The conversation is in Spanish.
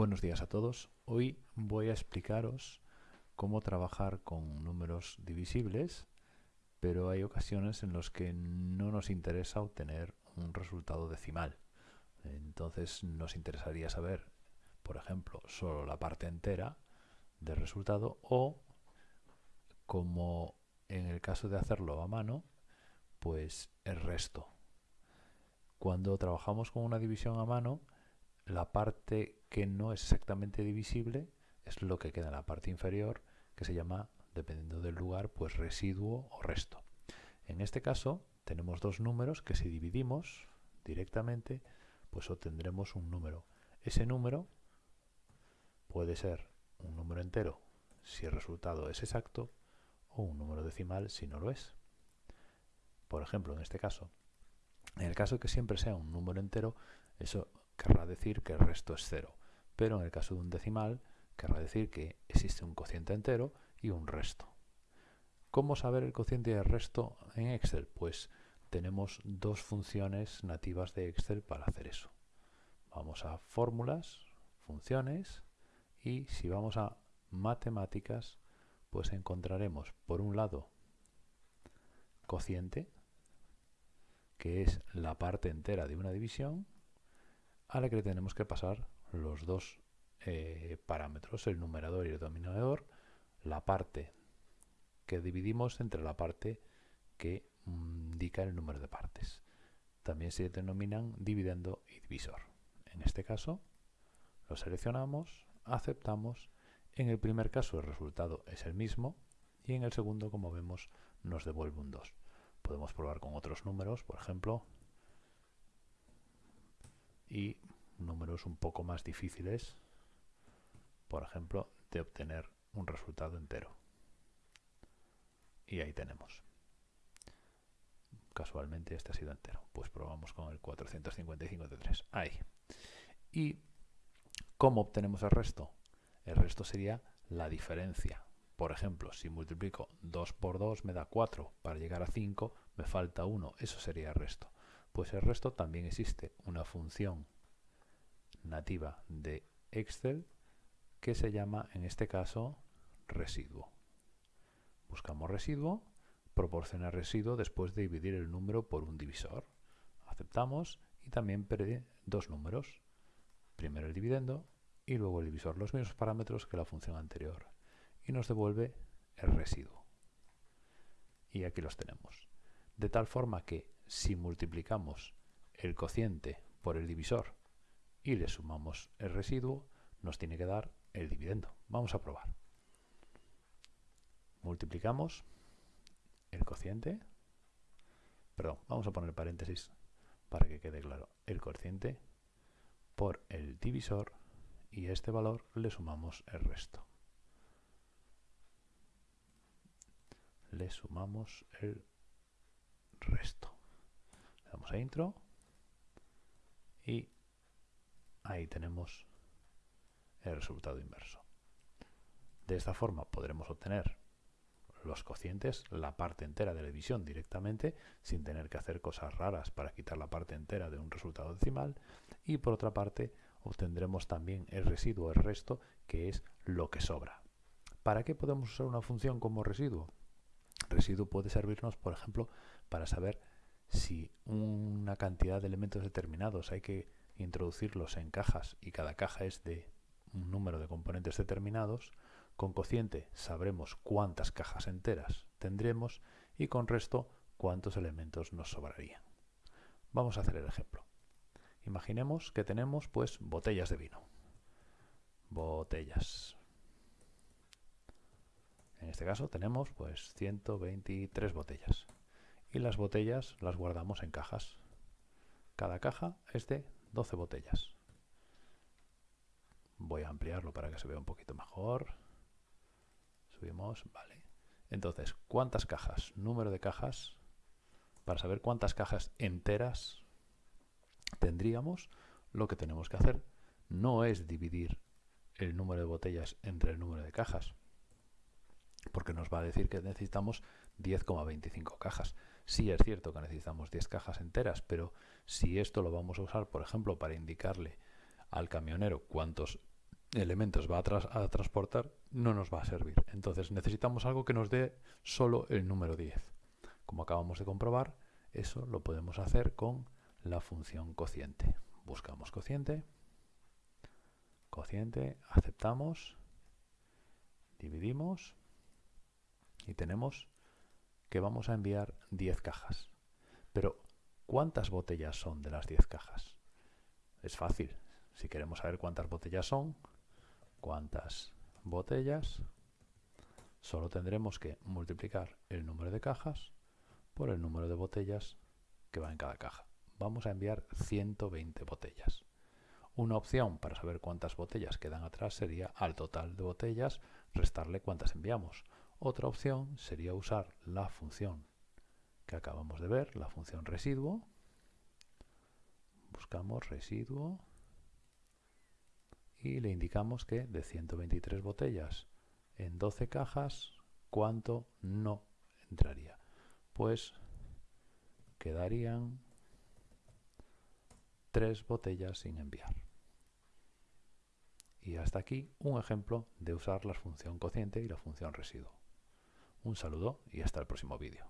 Buenos días a todos. Hoy voy a explicaros cómo trabajar con números divisibles, pero hay ocasiones en las que no nos interesa obtener un resultado decimal. Entonces nos interesaría saber, por ejemplo, solo la parte entera del resultado o, como en el caso de hacerlo a mano, pues el resto. Cuando trabajamos con una división a mano, la parte que no es exactamente divisible es lo que queda en la parte inferior, que se llama, dependiendo del lugar, pues residuo o resto. En este caso tenemos dos números que si dividimos directamente, pues obtendremos un número. Ese número puede ser un número entero si el resultado es exacto o un número decimal si no lo es. Por ejemplo, en este caso, en el caso que siempre sea un número entero, eso querrá decir que el resto es cero pero en el caso de un decimal querrá decir que existe un cociente entero y un resto. ¿Cómo saber el cociente y el resto en Excel? Pues tenemos dos funciones nativas de Excel para hacer eso. Vamos a fórmulas, funciones y si vamos a matemáticas pues encontraremos por un lado cociente que es la parte entera de una división a la que le tenemos que pasar los dos eh, parámetros, el numerador y el denominador, la parte que dividimos entre la parte que mm, indica el número de partes. También se denominan dividendo y divisor. En este caso, lo seleccionamos, aceptamos. En el primer caso el resultado es el mismo y en el segundo, como vemos, nos devuelve un 2. Podemos probar con otros números, por ejemplo, y números un poco más difíciles, por ejemplo, de obtener un resultado entero. Y ahí tenemos. Casualmente este ha sido entero. Pues probamos con el 455 de 3. Ahí. ¿Y cómo obtenemos el resto? El resto sería la diferencia. Por ejemplo, si multiplico 2 por 2 me da 4. Para llegar a 5 me falta 1. Eso sería el resto. Pues el resto también existe una función nativa de Excel que se llama en este caso residuo. Buscamos residuo, proporciona residuo después de dividir el número por un divisor. Aceptamos y también pide dos números. Primero el dividendo y luego el divisor, los mismos parámetros que la función anterior. Y nos devuelve el residuo. Y aquí los tenemos. De tal forma que si multiplicamos el cociente por el divisor y le sumamos el residuo, nos tiene que dar el dividendo. Vamos a probar. Multiplicamos el cociente, perdón, vamos a poner paréntesis para que quede claro, el cociente por el divisor y a este valor le sumamos el resto. Le sumamos el resto. Le damos a intro y ahí tenemos el resultado inverso. De esta forma podremos obtener los cocientes, la parte entera de la división directamente, sin tener que hacer cosas raras para quitar la parte entera de un resultado decimal. Y por otra parte, obtendremos también el residuo, el resto, que es lo que sobra. ¿Para qué podemos usar una función como residuo? Residuo puede servirnos, por ejemplo, para saber si una cantidad de elementos determinados hay que introducirlos en cajas y cada caja es de un número de componentes determinados, con cociente sabremos cuántas cajas enteras tendremos y con resto cuántos elementos nos sobrarían. Vamos a hacer el ejemplo. Imaginemos que tenemos pues botellas de vino. Botellas. Este caso tenemos pues 123 botellas. Y las botellas las guardamos en cajas. Cada caja es de 12 botellas. Voy a ampliarlo para que se vea un poquito mejor. Subimos, vale. Entonces, ¿cuántas cajas? Número de cajas. Para saber cuántas cajas enteras tendríamos, lo que tenemos que hacer no es dividir el número de botellas entre el número de cajas, porque nos va a decir que necesitamos 10,25 cajas. Sí es cierto que necesitamos 10 cajas enteras, pero si esto lo vamos a usar, por ejemplo, para indicarle al camionero cuántos elementos va a, a, transportar no nos va a servir. Entonces necesitamos algo que nos dé solo el número 10. Como acabamos de comprobar, eso lo podemos hacer con la función cociente. Buscamos cociente, cociente, aceptamos, dividimos y tenemos que vamos a enviar 10 cajas. Pero, ¿cuántas botellas son de las 10 cajas? Es fácil. Si queremos saber cuántas botellas son, cuántas botellas, solo tendremos que multiplicar el número de cajas por el número de botellas que va en cada caja. Vamos a enviar 120 botellas. Una opción para saber cuántas botellas quedan atrás sería al total de botellas restarle cuántas enviamos. Otra opción sería usar la función que acabamos de ver, la función residuo. Buscamos residuo y le indicamos que de 123 botellas en 12 cajas, ¿cuánto no entraría? Pues quedarían 3 botellas sin enviar. Y hasta aquí un ejemplo de usar la función cociente y la función residuo. Un saludo y hasta el próximo vídeo.